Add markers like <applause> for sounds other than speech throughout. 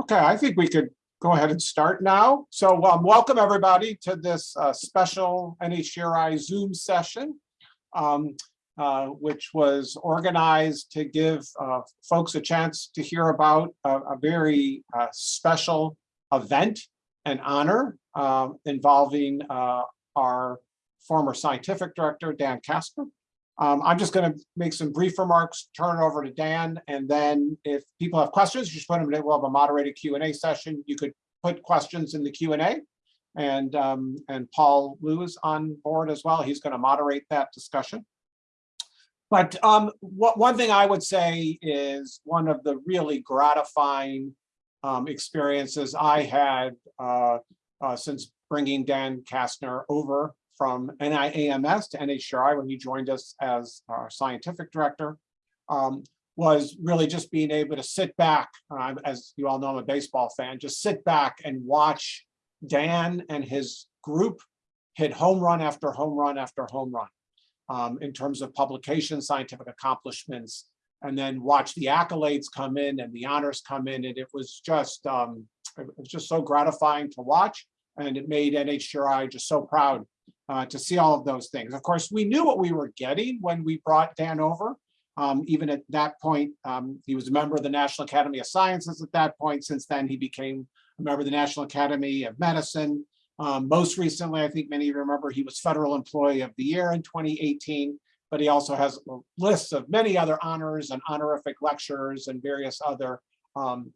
Okay, I think we could go ahead and start now. So um, welcome everybody to this uh, special NHGRI Zoom session, um, uh, which was organized to give uh, folks a chance to hear about a, a very uh, special event and honor um, involving uh, our former scientific director, Dan Kastner. Um, I'm just going to make some brief remarks, turn it over to Dan, and then if people have questions, just put them in. We'll have a moderated Q&A session. You could put questions in the Q&A. And, um, and Paul Liu is on board as well. He's going to moderate that discussion. But um, what, one thing I would say is one of the really gratifying um, experiences I had uh, uh, since bringing Dan Kastner over from NIAMS to NHGRI when he joined us as our scientific director um, was really just being able to sit back, uh, as you all know, I'm a baseball fan, just sit back and watch Dan and his group hit home run after home run after home run um, in terms of publication, scientific accomplishments, and then watch the accolades come in and the honors come in. And it was just, um, it was just so gratifying to watch. And it made NHGRI just so proud uh, to see all of those things. Of course, we knew what we were getting when we brought Dan over. Um, even at that point, um, he was a member of the National Academy of Sciences at that point. Since then, he became a member of the National Academy of Medicine. Um, most recently, I think many of you remember, he was Federal Employee of the Year in 2018, but he also has a list of many other honors and honorific lectures and various other um,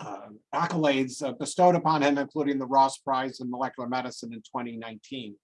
uh, accolades uh, bestowed upon him, including the Ross Prize in Molecular Medicine in 2019.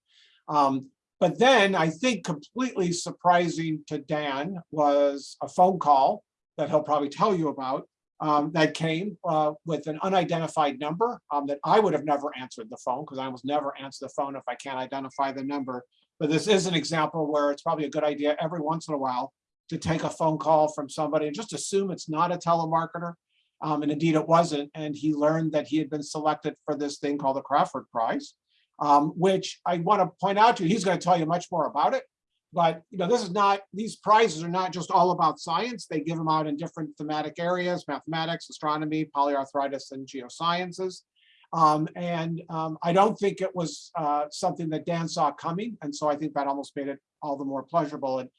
Um, but then I think completely surprising to Dan was a phone call that he'll probably tell you about um, that came uh, with an unidentified number um, that I would have never answered the phone because I almost never answer the phone if I can't identify the number. But this is an example where it's probably a good idea every once in a while to take a phone call from somebody and just assume it's not a telemarketer. Um, and indeed it wasn't. And he learned that he had been selected for this thing called the Crafoord Prize um, which I want to point out to you, he's going to tell you much more about it. But you know, this is not, these prizes are not just all about science. They give them out in different thematic areas, mathematics, astronomy, polyarthritis, and geosciences. Um, and um, I don't think it was uh, something that Dan saw coming. And so I think that almost made it all the more pleasurable. And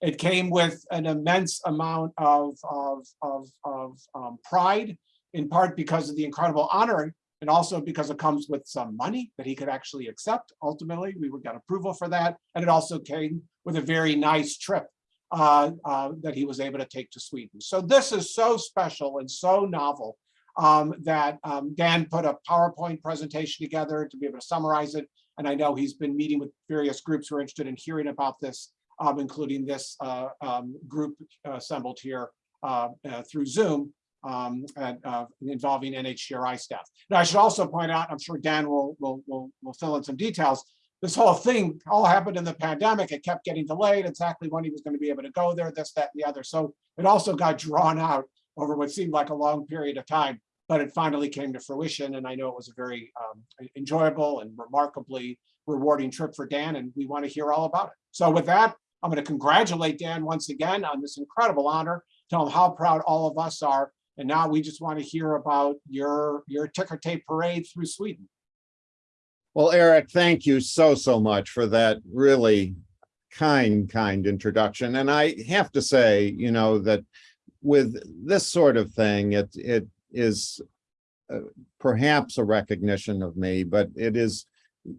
it came with an immense amount of, of, of, of um, pride, in part because of the incredible honor and also because it comes with some money that he could actually accept. Ultimately, we got approval for that. And it also came with a very nice trip uh, uh, that he was able to take to Sweden. So this is so special and so novel um, that um, Dan put a PowerPoint presentation together to be able to summarize it. And I know he's been meeting with various groups who are interested in hearing about this, um, including this uh, um, group assembled here uh, uh, through Zoom um, at, uh, involving NHGRI staff. Now, I should also point out, I'm sure Dan will, will, will, will fill in some details. This whole thing all happened in the pandemic. It kept getting delayed exactly when he was going to be able to go there, this, that, and the other. So it also got drawn out over what seemed like a long period of time, but it finally came to fruition. And I know it was a very um, enjoyable and remarkably rewarding trip for Dan, and we want to hear all about it. So with that, I'm going to congratulate Dan once again on this incredible honor, tell him how proud all of us are and now we just want to hear about your, your ticker tape parade through Sweden. Well, Eric, thank you so, so much for that really kind, kind introduction. And I have to say, you know, that with this sort of thing, it, it is uh, perhaps a recognition of me, but it is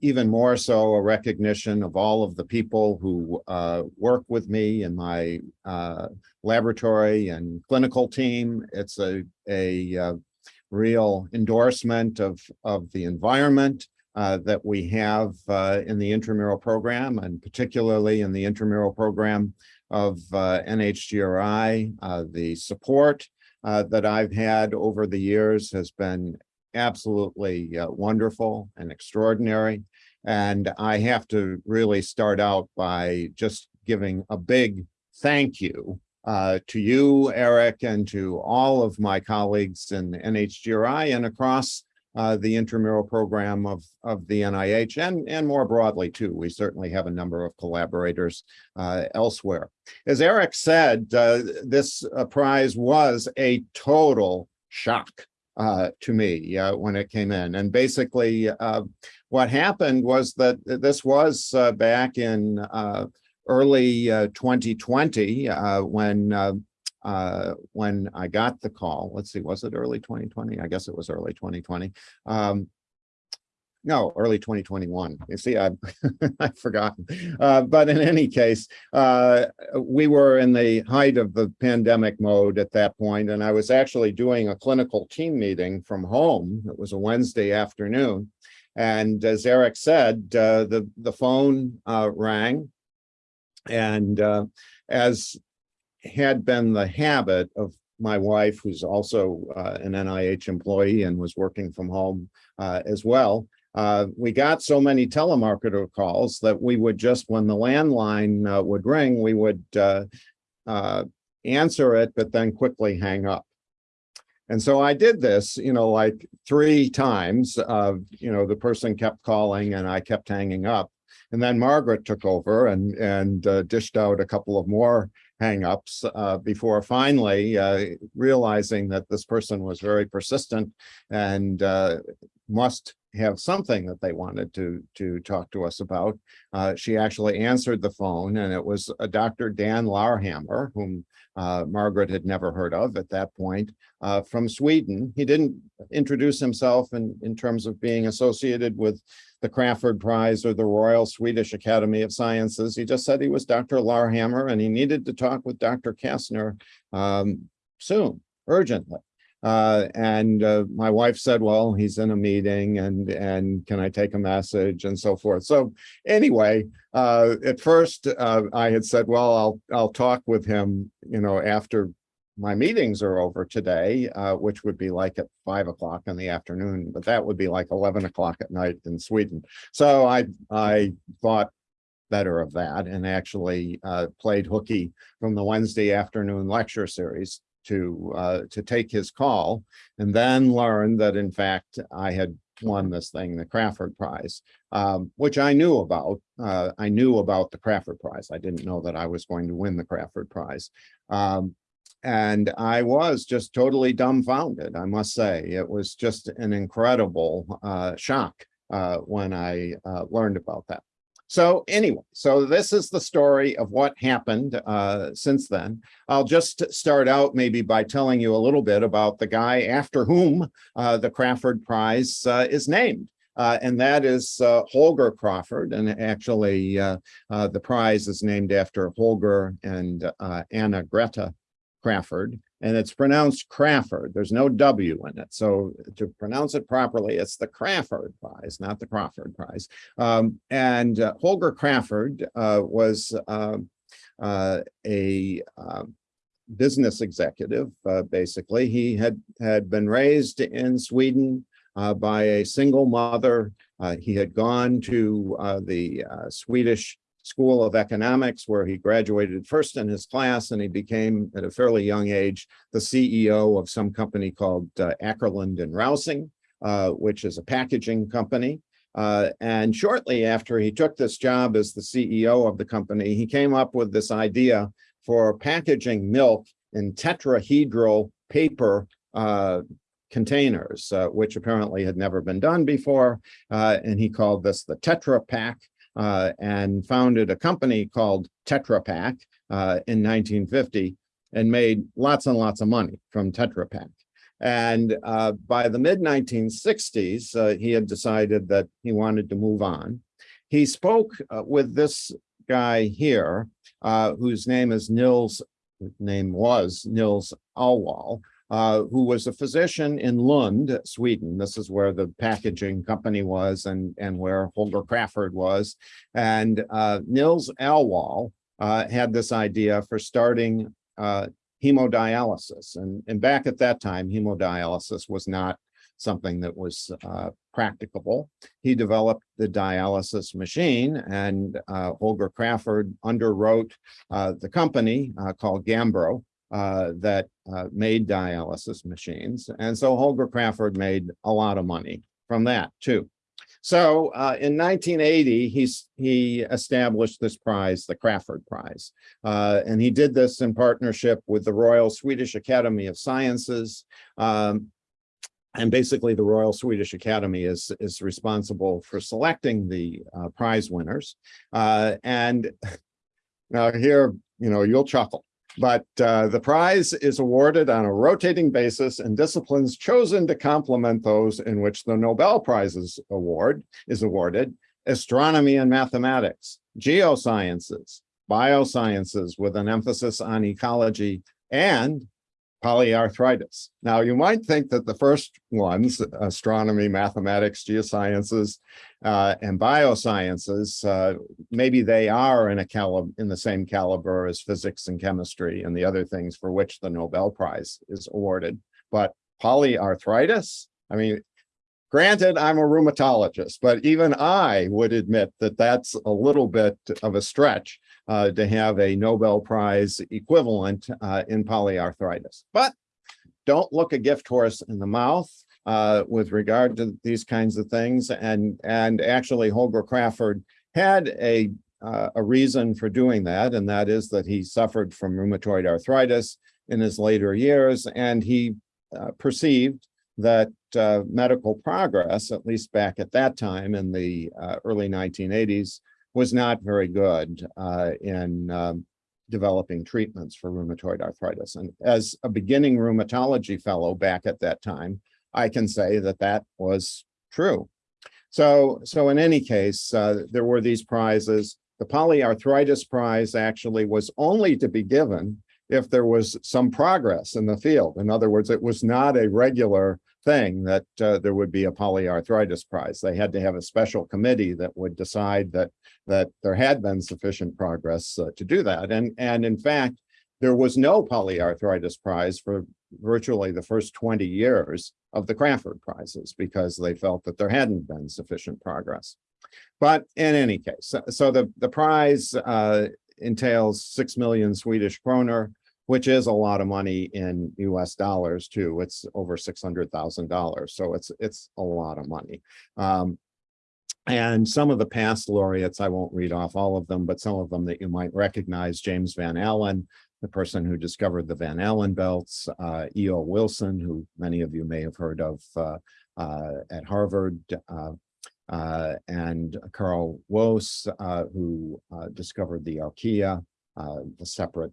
even more so a recognition of all of the people who uh, work with me in my uh, laboratory and clinical team. It's a, a uh, real endorsement of, of the environment uh, that we have uh, in the intramural program and particularly in the intramural program of uh, NHGRI. the support that I've had over the years has been absolutely uh, wonderful and extraordinary. And I have to really start out by just giving a big thank you uh, to you, Eric, and to all of my colleagues in NHGRI and across uh, the intramural program of, of the NIH and, and more broadly too. We certainly have a number of collaborators uh, elsewhere. As Eric said, uh, this uh, prize was a total shock uh, to me uh, when it came in. And basically, uh, what happened was that this was uh, back in uh, early uh, 2020 uh, when uh, when I got the call. Let's see, was it early 2020? I guess it was early 2020. Um, no, early 2021. You see, I <laughs> I've forgotten. Uh, but in any case, uh, we were in the height of the pandemic mode at that point, and I was actually doing a clinical team meeting from home. It was a Wednesday afternoon. And as Eric said, uh, the, the phone uh, rang. And uh, as had been the habit of my wife, who's also uh, an NIH employee and was working from home as well, uh, we got so many telemarketer calls that we would just, when the landline uh, would ring, we would uh, uh, answer it, but then quickly hang up. And so I did this, you know, like three times. You know, the person kept calling and I kept hanging up. And then Margaret took over and and uh, dished out a couple of more hangups uh, before finally uh, realizing that this person was very persistent and uh, must have something that they wanted to to talk to us about. Uh, she actually answered the phone and it was a Dr. Dan Larhammar, whom uh, Margaret had never heard of at that point, uh, from Sweden. He didn't introduce himself in, in terms of being associated with the Crafoord Prize or the Royal Swedish Academy of Sciences. He just said he was Dr. Larhammar and he needed to talk with Dr. Kastner um, soon, urgently. Uh, and uh, my wife said, well, he's in a meeting and and can I take a message and so forth. So anyway, uh, at first uh, I had said, well, I'll I'll talk with him, you know, after my meetings are over today, uh, which would be like at five o'clock in the afternoon, but that would be like 11 o'clock at night in Sweden. So I I thought better of that and actually played hooky from the Wednesday afternoon lecture series to uh, to take his call and then learn that in fact I had won this thing, the Crafoord Prize, um, which I knew about. Uh, I knew about the Crafoord Prize. I didn't know that I was going to win the Crafoord Prize. Um, and I was just totally dumbfounded, I must say. It was just an incredible uh, shock uh, when I uh, learned about that. So anyway, so this is the story of what happened uh, since then. I'll just start out maybe by telling you a little bit about the guy after whom uh, the Crafoord Prize uh, is named. Uh, and that is uh, Holger Crafoord. And actually, uh, the prize is named after Holger and Anna Greta Crafoord and it's pronounced Crawford. There's no W in it. So to pronounce it properly, it's the Crawford Prize, not the Crawford Prize. Um, and uh, Holger Crawford uh, was uh, uh a um, business executive, uh, basically. He had, had been raised in Sweden uh, by a single mother. he had gone to the Swedish School of Economics, where he graduated first in his class, and he became, at a fairly young age, the CEO of some company called uh, Åkerlund and Rausing, uh, which is a packaging company. Uh, and shortly after he took this job as the CEO of the company, he came up with this idea for packaging milk in tetrahedral paper uh, containers, uh, which apparently had never been done before. Uh, and he called this the Tetra Pak uh, and founded a company called Tetra Pak uh, in 1950 and made lots and lots of money from Tetra Pak. And uh, by the mid 1960s, uh, he had decided that he wanted to move on. He spoke uh, with this guy here, whose name is Nils, name was Nils Alwall, uh, who was a physician in Lund, Sweden. This is where the packaging company was and, and where Holger Crafoord was. And uh, Nils Alwall uh, had this idea for starting uh, hemodialysis. And, and back at that time, hemodialysis was not something that was uh, practicable. He developed the dialysis machine and Holger Crafoord underwrote the company called Gambro uh, that uh, made dialysis machines. And so Holger Crafoord made a lot of money from that too. So uh, in 1980, he's, he established this prize, the Crafoord Prize. Uh, and he did this in partnership with the Royal Swedish Academy of Sciences. Um, and basically the Royal Swedish Academy is, is responsible for selecting the uh, prize winners. And <laughs> now here, you know, you'll chuckle, but uh, the prize is awarded on a rotating basis in disciplines chosen to complement those in which the Nobel Prizes award is awarded, astronomy and mathematics, geosciences, biosciences with an emphasis on ecology, and polyarthritis. Now, you might think that the first ones, astronomy, mathematics, geosciences, uh, and biosciences, uh, maybe they are in a calib in the same caliber as physics and chemistry and the other things for which the Nobel Prize is awarded. But polyarthritis, I mean, granted, I'm a rheumatologist, but even I would admit that that's a little bit of a stretch uh, to have a Nobel Prize equivalent uh, in polyarthritis. But don't look a gift horse in the mouth uh, with regard to these kinds of things. And, and actually Holger Crafoord had a, uh, a reason for doing that, and that is that he suffered from rheumatoid arthritis in his later years, and he uh, perceived that uh, medical progress, at least back at that time in the early 1980s, was not very good uh, in um, developing treatments for rheumatoid arthritis. And as a beginning rheumatology fellow back at that time, I can say that that was true. So, so in any case, uh, there were these prizes. The polyarthritis prize actually was only to be given if there was some progress in the field. In other words, it was not a regular thing that uh, there would be a polyarthritis prize. They had to have a special committee that would decide that that there had been sufficient progress uh, to do that. And, and in fact, there was no polyarthritis prize for virtually the first 20 years of the Crafoord prizes because they felt that there hadn't been sufficient progress. But in any case, so, the, the prize uh, entails 6 million Swedish kroner, which is a lot of money in US dollars too. It's over $600,000. So it's, it's a lot of money. Um, and some of the past laureates, I won't read off all of them, but some of them that you might recognize, James Van Allen, the person who discovered the Van Allen belts, uh, E.O. Wilson, who many of you may have heard of uh, uh, at Harvard, uh, uh, and Carl Woese, uh, who discovered the archaea, the separate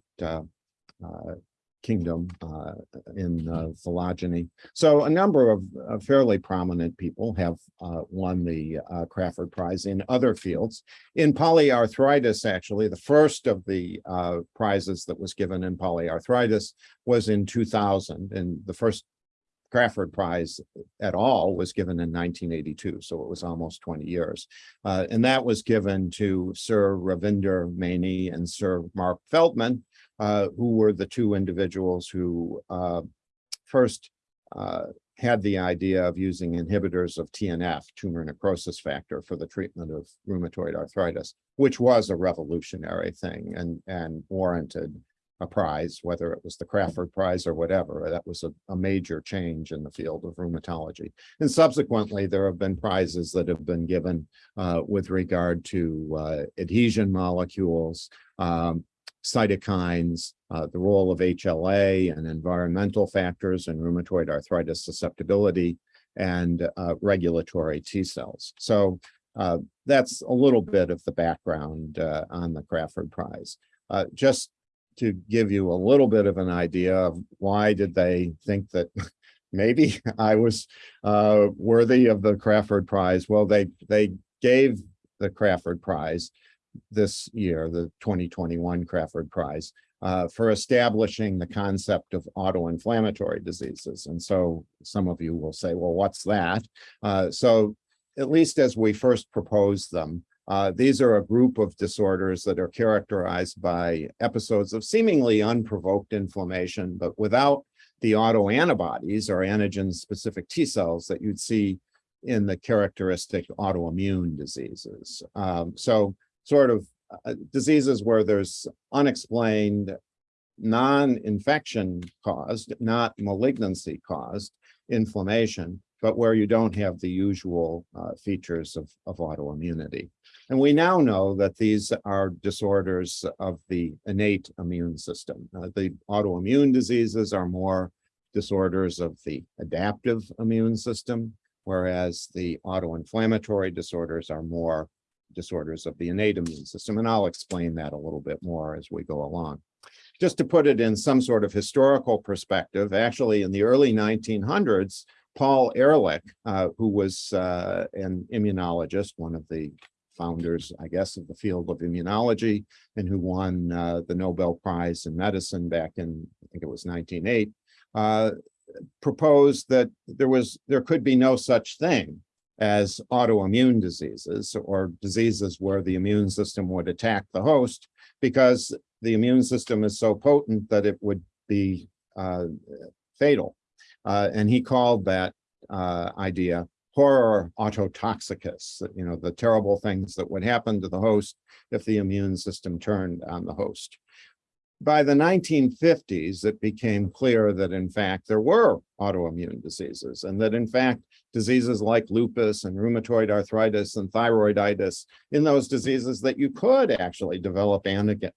kingdom uh, in uh, phylogeny. So a number of uh, fairly prominent people have uh, won the uh, Crafoord Prize in other fields. In polyarthritis, actually, the first of the uh, prizes that was given in polyarthritis was in 2000, and the first Crafoord Prize at all was given in 1982, so it was almost 20 years. and that was given to Sir Ravinder Maini and Sir Marc Feldmann, uh, who were the two individuals who uh, first uh, had the idea of using inhibitors of TNF, tumor necrosis factor, for the treatment of rheumatoid arthritis, which was a revolutionary thing and, and warranted a prize, whether it was the Crafoord Prize or whatever. That was a, a, major change in the field of rheumatology. And subsequently, there have been prizes that have been given uh, with regard to uh, adhesion molecules, um, cytokines, uh, the role of HLA and environmental factors and rheumatoid arthritis susceptibility, and uh, regulatory T cells. So uh, that's a little bit of the background uh, on the Crafoord Prize. Uh, just to give you a little bit of an idea of why did they think that <laughs> maybe I was uh, worthy of the Crafoord Prize. Well, they they gave the Crafoord Prize this year, the 2021 Crafoord Prize, uh, for establishing the concept of autoinflammatory diseases. And so some of you will say, well, what's that? Uh, so at least as we first proposed them, uh, these are a group of disorders that are characterized by episodes of seemingly unprovoked inflammation, but without the autoantibodies or antigen-specific T cells that you'd see in the characteristic autoimmune diseases. Um, so sort of uh, diseases where there's unexplained non-infection caused, not malignancy caused inflammation, but where you don't have the usual uh, features of, of autoimmunity. And we now know that these are disorders of the innate immune system. Uh, the autoimmune diseases are more disorders of the adaptive immune system, whereas the autoinflammatory disorders are more disorders of the innate immune system. And I'll explain that a little bit more as we go along. Just to put it in some sort of historical perspective, actually in the early 1900s, Paul Ehrlich, uh, who was uh, an immunologist, one of the founders, I guess, of the field of immunology, and who won uh, the Nobel Prize in Medicine back in, I think it was 1908, uh, proposed that there was there could be no such thing as autoimmune diseases or diseases where the immune system would attack the host because the immune system is so potent that it would be uh, fatal. Uh, and he called that uh, idea horror autotoxicus, you know, the terrible things that would happen to the host if the immune system turned on the host. By the 1950s, it became clear that in fact there were autoimmune diseases and that in fact diseases like lupus and rheumatoid arthritis and thyroiditis, in those diseases that you could actually develop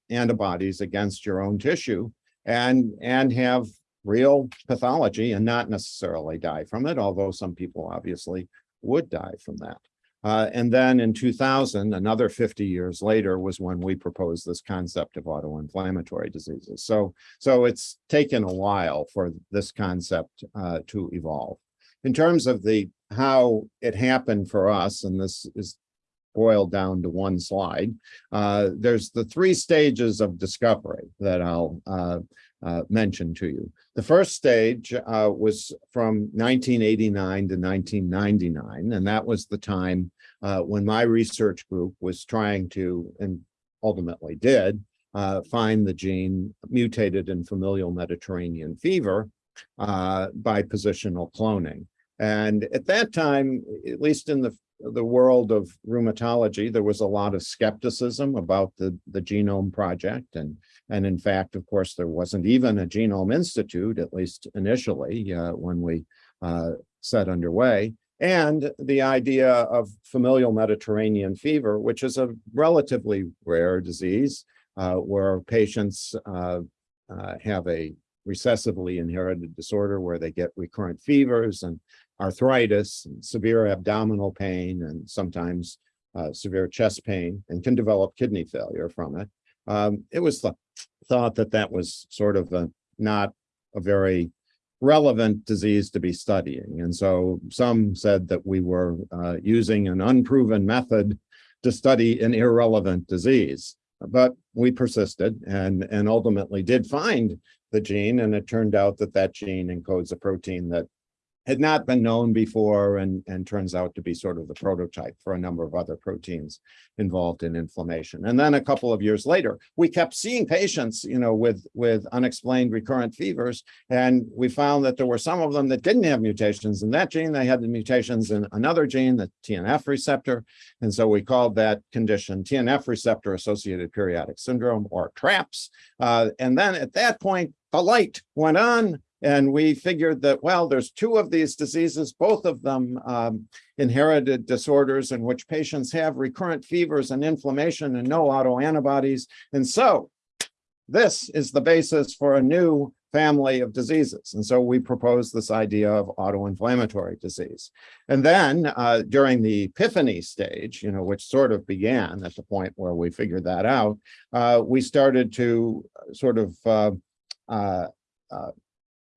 antibodies against your own tissue and, and have real pathology and not necessarily die from it, although some people obviously would die from that. Uh, and then in 2000, another 50 years later was when we proposed this concept of autoinflammatory diseases. So, so it's taken a while for this concept uh, to evolve. In terms of the how it happened for us, and this is boiled down to one slide, uh, there's the three stages of discovery that I'll uh, uh, mention to you. The first stage uh, was from 1989 to 1999, and that was the time uh, when my research group was trying to, and ultimately did, uh, find the gene mutated in familial Mediterranean fever by positional cloning. And at that time, at least in the the world of rheumatology, there was a lot of skepticism about the, the Genome Project. And, and in fact, of course, there wasn't even a Genome Institute, at least initially, uh, when we uh, set underway. And the idea of familial Mediterranean fever, which is a relatively rare disease uh, where patients uh, uh, have a recessively inherited disorder where they get recurrent fevers and arthritis, and severe abdominal pain, and sometimes uh, severe chest pain, and can develop kidney failure from it. Um, it was th thought that that was sort of a, not a very relevant disease to be studying. And so some said that we were uh, using an unproven method to study an irrelevant disease. But we persisted and, and ultimately did find the gene. And it turned out that that gene encodes a protein that had not been known before and, and turns out to be sort of the prototype for a number of other proteins involved in inflammation. And then a couple of years later, we kept seeing patients, you know, with, with unexplained recurrent fevers. And we found that there were some of them that didn't have mutations in that gene. They had the mutations in another gene, the TNF receptor. And so we called that condition TNF receptor associated periodic syndrome or TRAPS. Uh, and then at that point, the light went on and we figured that, well, there's two of these diseases, both of them um, inherited disorders in which patients have recurrent fevers and inflammation and no autoantibodies. And so this is the basis for a new family of diseases. And so we proposed this idea of autoinflammatory disease. And then uh, during the epiphany stage, you know, which sort of began at the point where we figured that out, uh, we started to sort of uh, uh, uh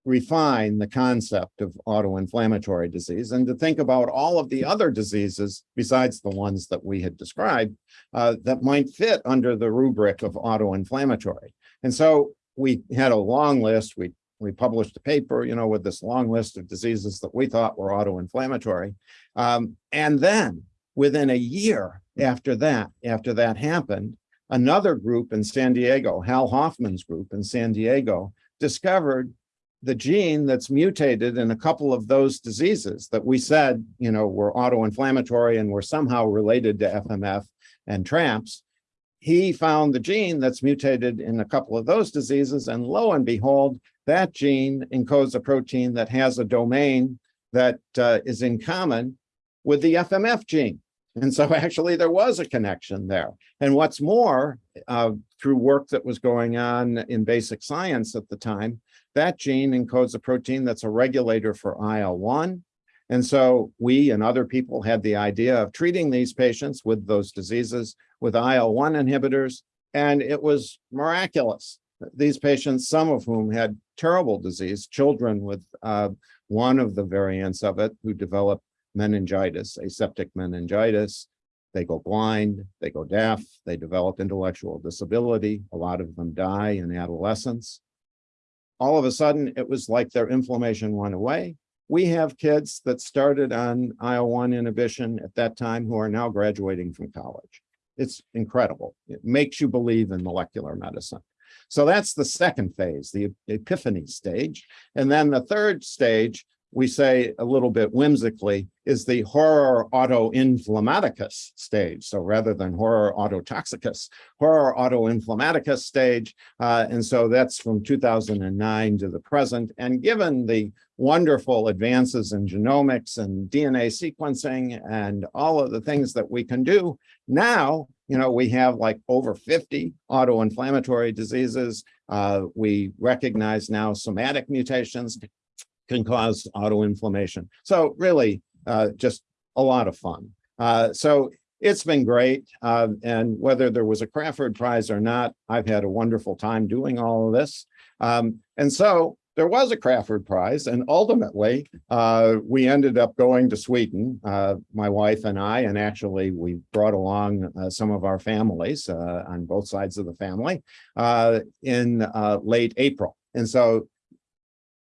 refine the concept of autoinflammatory disease and to think about all of the other diseases besides the ones that we had described uh, that might fit under the rubric of autoinflammatory. And so we had a long list. We we published a paper, you know, with this long list of diseases that we thought were autoinflammatory. Um, and then within a year after that, after that happened, another group in San Diego, Hal Hoffman's group in San Diego, discovered the gene that's mutated in a couple of those diseases that we said, you know, were autoinflammatory and were somehow related to FMF and TRAPS, he found the gene that's mutated in a couple of those diseases, and lo and behold, that gene encodes a protein that has a domain that uh, is in common with the FMF gene. And so <laughs> actually there was a connection there. And what's more, uh, through work that was going on in basic science at the time, that gene encodes a protein that's a regulator for IL-1. And so we and other people had the idea of treating these patients with those diseases with IL-1 inhibitors, and it was miraculous. These patients, some of whom had terrible disease, children with uh, one of the variants of it who develop meningitis, aseptic meningitis, they go blind, they go deaf, they develop intellectual disability. A lot of them die in adolescence. All of a sudden, it was like their inflammation went away. We have kids that started on IL-1 inhibition at that time who are now graduating from college. It's incredible. It makes you believe in molecular medicine. So that's the second phase, the epiphany stage. And then the third stage we say a little bit whimsically, is the horror autoinflammaticus stage. So rather than horror autotoxicus, horror autoinflammaticus stage. Uh, and so that's from 2009 to the present. And given the wonderful advances in genomics and DNA sequencing and all of the things that we can do now, you know, we have like over 50 autoinflammatory diseases. Uh, we recognize now somatic mutations can cause autoinflammation. So really, uh, just a lot of fun. Uh, so it's been great. Uh, and whether there was a Crafoord Prize or not, I've had a wonderful time doing all of this. Um, and so there was a Crafoord Prize, and ultimately, uh, we ended up going to Sweden, uh, my wife and I, and actually we brought along uh, some of our families uh, on both sides of the family uh, in uh, late April. And so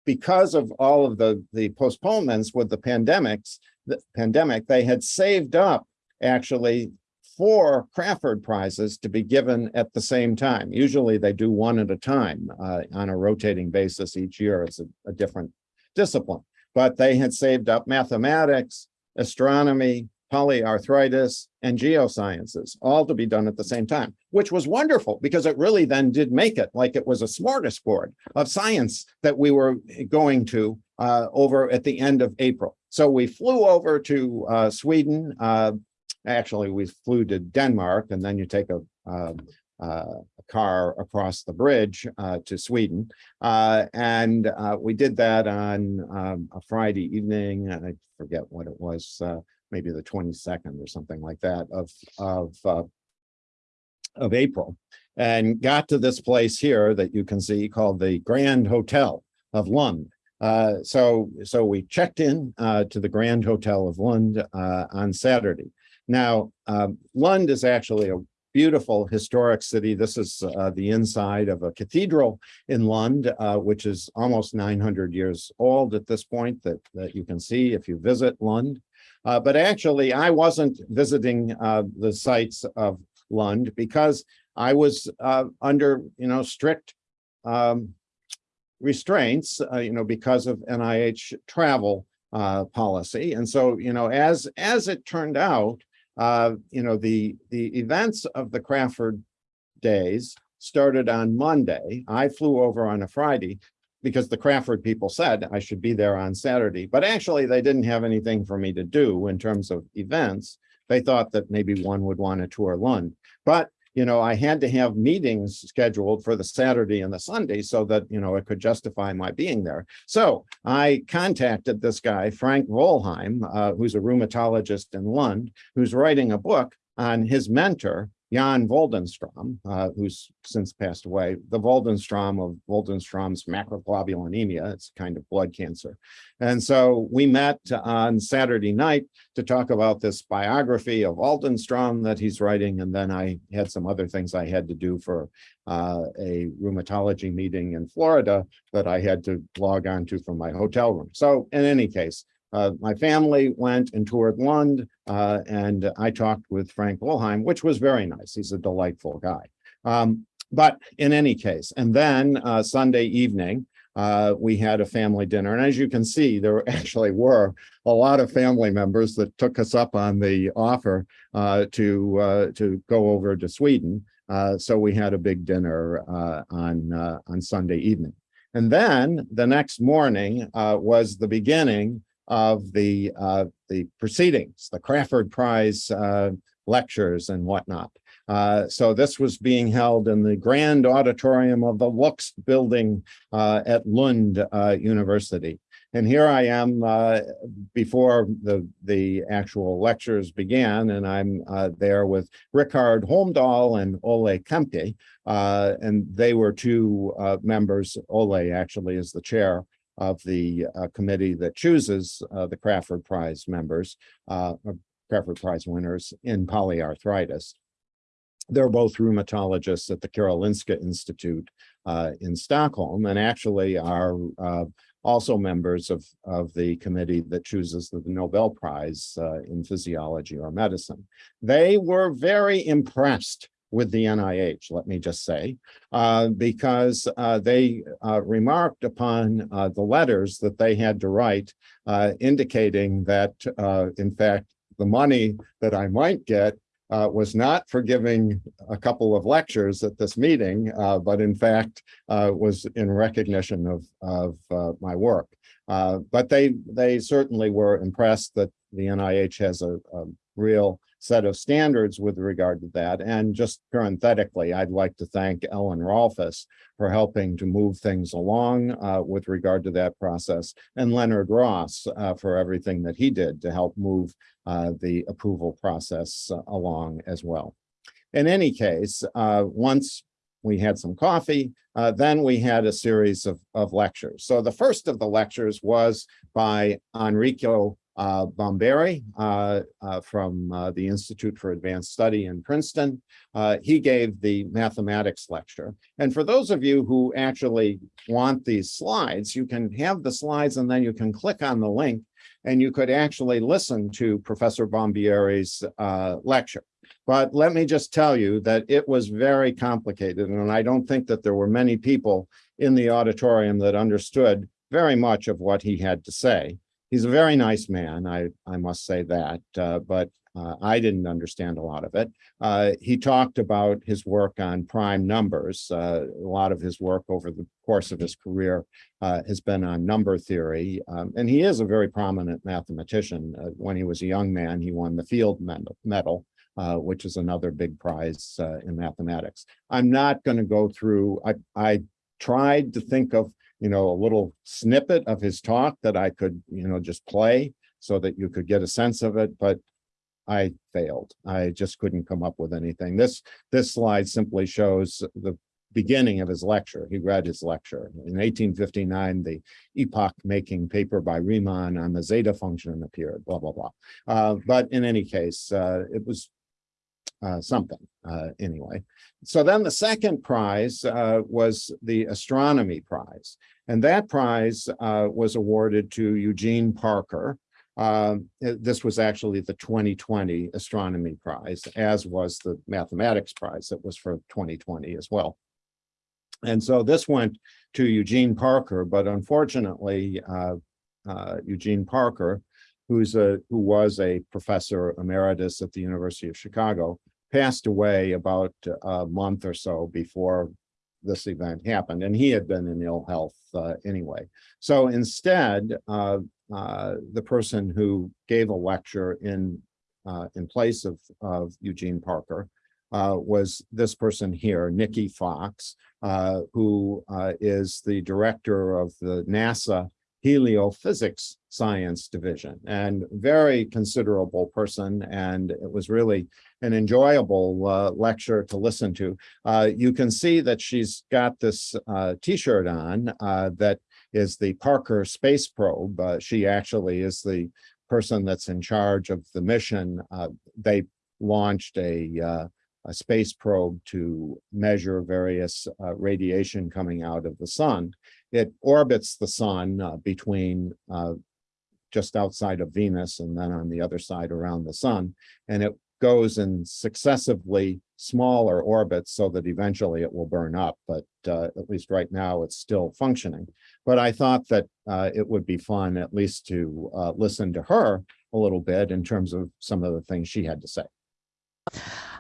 because of all of the, the postponements with the pandemics, the pandemic, they had saved up actually four Crafoord prizes to be given at the same time. Usually they do one at a time uh, on a rotating basis each year. It's a, a different discipline, but they had saved up mathematics, astronomy, polyarthritis, and geosciences, all to be done at the same time, which was wonderful because it really then did make it like it was a smorgasbord of science that we were going to uh, over at the end of April. So we flew over to uh, Sweden. Uh, actually, we flew to Denmark, and then you take a, um, uh, a car across the bridge uh, to Sweden. Uh, and we did that on um, a Friday evening. I forget what it was maybe the 22nd or something like that of, of, uh, of April and got to this place here that you can see called the Grand Hotel of Lund. Uh, so, so we checked in uh, to the Grand Hotel of Lund uh, on Saturday. Now, um, Lund is actually a beautiful historic city. This is uh, the inside of a cathedral in Lund, uh, which is almost 900 years old at this point that, that you can see if you visit Lund. Uh, but actually, I wasn't visiting uh, the sites of Lund because I was uh, under, you know, strict um, restraints, uh, you know, because of NIH travel policy. And so, you know, as as it turned out, uh, you know, the the events of the Crafoord days started on Monday. I flew over on a Friday because the Crafoord people said I should be there on Saturday, but actually they didn't have anything for me to do in terms of events. They thought that maybe one would want to tour Lund, but you know, I had to have meetings scheduled for the Saturday and the Sunday so that, you know, it could justify my being there. So I contacted this guy, Frank Wollheim, uh, who's a rheumatologist in Lund, who's writing a book on his mentor, Jan Waldenstrom, uh, who's since passed away, the Waldenstrom of Waldenstrom's macroglobulinemia, it's a kind of blood cancer. And so we met on Saturday night to talk about this biography of Waldenstrom that he's writing. And then I had some other things I had to do for uh, a rheumatology meeting in Florida that I had to log on to from my hotel room. So in any case, uh, my family went and toured Lund, uh, and I talked with Frank Wollheim, which was very nice. He's a delightful guy. Um, but in any case, and then uh, Sunday evening, uh, we had a family dinner. And as you can see, there <laughs> actually were a lot of family members that took us up on the offer uh, to, uh, to go over to Sweden. so we had a big dinner on, on Sunday evening. And then the next morning was the beginning of the uh, the proceedings, the Crafoord Prize uh, lectures and whatnot. Uh, so this was being held in the grand auditorium of the Lux building uh, at Lund uh, University. And here I am uh, before the, the actual lectures began, and I'm there with Richard Holmdahl and Olle Kämpe. And they were two members, Olle actually is the chair of the uh, committee that chooses uh, the Crafoord Prize members, Crafoord Prize winners in polyarthritis. They're both rheumatologists at the Karolinska Institute in Stockholm, and actually are also members of, of the committee that chooses the Nobel Prize uh, in physiology or medicine. They were very impressed with the NIH, let me just say, uh, because uh, they uh, remarked upon uh, the letters that they had to write uh, indicating that, in fact, the money that I might get uh, was not for giving a couple of lectures at this meeting, uh, but in fact uh, was in recognition of, of uh, my work. Uh, but they, they certainly were impressed that the NIH has a, a real set of standards with regard to that. And just parenthetically, I'd like to thank Ellen Rolfus for helping to move things along uh, with regard to that process, and Leonard Ross uh, for everything that he did to help move uh, the approval process along as well. In any case, uh, once we had some coffee, uh, then we had a series of, of lectures. So the first of the lectures was by Enrico uh, Bombieri uh, uh, from uh, the Institute for Advanced Study in Princeton. Uh, he gave the mathematics lecture. And for those of you who actually want these slides, you can have the slides and then you can click on the link and you could actually listen to Professor Bombieri's uh, lecture. But let me just tell you that it was very complicated, and I don't think that there were many people in the auditorium that understood very much of what he had to say he's a very nice man, I, I must say that, uh, but uh, I didn't understand a lot of it. Uh, he talked about his work on prime numbers. Uh, a lot of his work over the course of his career uh, has been on number theory. Um, and he is a very prominent mathematician. Uh, when he was a young man, he won the Fields Medal, which is another big prize in mathematics. I'm not going to go through, I, I tried to think of you know, a little snippet of his talk that I could, you know, just play so that you could get a sense of it, but I failed. I just couldn't come up with anything. This this slide simply shows the beginning of his lecture. He read his lecture. In 1859, the epoch-making paper by Riemann on the zeta function appeared, blah, blah, blah. Uh, but in any case, uh, it was uh, something uh, anyway. So then the second prize uh, was the astronomy prize. And that prize uh, was awarded to Eugene Parker. Uh, this was actually the 2020 astronomy prize, as was the mathematics prize that was for 2020 as well. And so this went to Eugene Parker, but unfortunately, uh, Eugene Parker, who's a who was a professor emeritus at the University of Chicago, passed away about a month or so before this event happened, and he had been in ill health uh, anyway. So instead, uh, uh, the person who gave a lecture in uh, in place of, of Eugene Parker uh, was this person here, Nicky Fox, uh, who is the director of the NASA heliophysics science division and very considerable person and it was really an enjoyable uh, lecture to listen to. Uh, you can see that she's got this uh, t-shirt on uh, that is the Parker space probe. Uh, she actually is the person that's in charge of the mission. Uh, they launched a a space probe to measure various uh, radiation coming out of the sun. It orbits the sun uh, between uh, just outside of Venus and then on the other side around the sun. And it goes in successively smaller orbits so that eventually it will burn up. But uh, at least right now it's still functioning. But I thought that uh, it would be fun at least to uh, listen to her a little bit in terms of some of the things she had to say.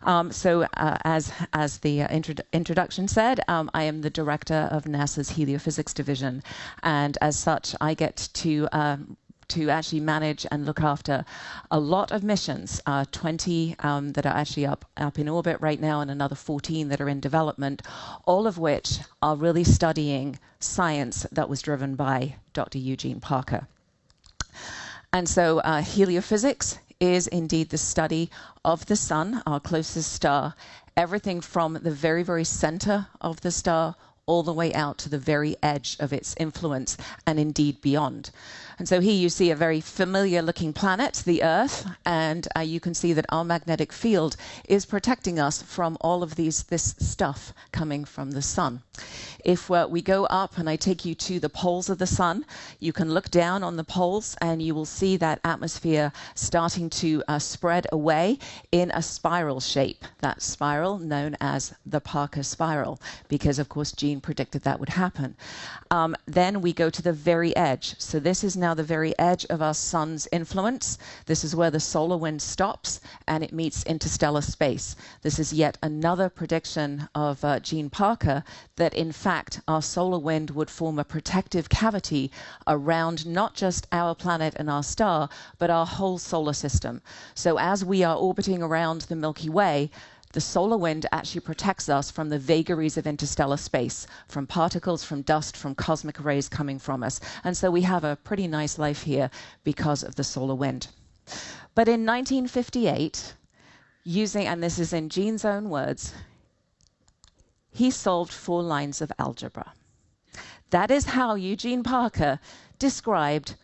Um, so uh, as, as the uh, intro introduction said, um, I am the director of NASA's heliophysics division. And as such, I get to um, to actually manage and look after a lot of missions, uh, 20 um, that are actually up, up in orbit right now, and another 14 that are in development, all of which are really studying science that was driven by Dr. Eugene Parker. And so, uh, heliophysics is indeed the study of the sun, our closest star, everything from the very, very center of the star all the way out to the very edge of its influence and indeed beyond. And so here you see a very familiar looking planet, the Earth, and uh, you can see that our magnetic field is protecting us from all of these this stuff coming from the sun. If uh, we go up and I take you to the poles of the sun, you can look down on the poles and you will see that atmosphere starting to uh, spread away in a spiral shape. That spiral known as the Parker spiral, because of course Gene predicted that would happen. Um, then we go to the very edge. So this is now the very edge of our sun's influence. This is where the solar wind stops and it meets interstellar space. This is yet another prediction of uh, Gene Parker that in fact our solar wind would form a protective cavity around not just our planet and our star, but our whole solar system. So as we are orbiting around the Milky Way, the solar wind actually protects us from the vagaries of interstellar space, from particles, from dust, from cosmic rays coming from us. And so we have a pretty nice life here because of the solar wind. But in 1958, using, and this is in Gene's own words, he solved four lines of algebra. That is how Eugene Parker described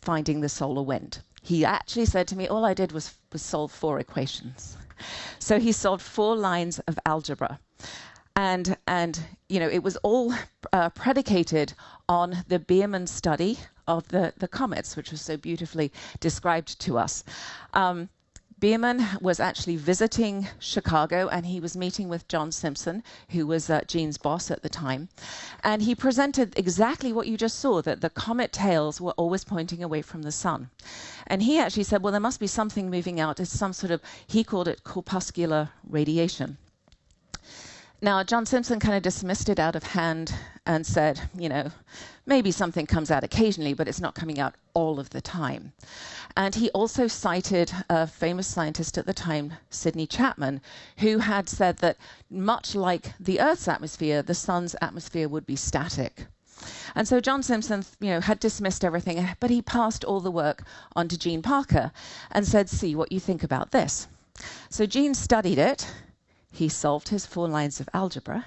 finding the solar wind. He actually said to me, all I did was, was solve four equations. So he solved four lines of algebra. And, and you know, it was all uh, predicated on the Biermann study of the, the comets, which was so beautifully described to us. Um, Biermann was actually visiting Chicago and he was meeting with John Simpson, who was uh, Gene's boss at the time. And he presented exactly what you just saw that the comet tails were always pointing away from the sun. And he actually said, well, there must be something moving out. It's some sort of, he called it corpuscular radiation. Now, John Simpson kind of dismissed it out of hand and said, you know, maybe something comes out occasionally, but it's not coming out all of the time. And he also cited a famous scientist at the time, Sidney Chapman, who had said that much like the Earth's atmosphere, the sun's atmosphere would be static. And so John Simpson, you know, had dismissed everything, but he passed all the work on to Gene Parker and said, see what you think about this. So Gene studied it he solved his four lines of algebra,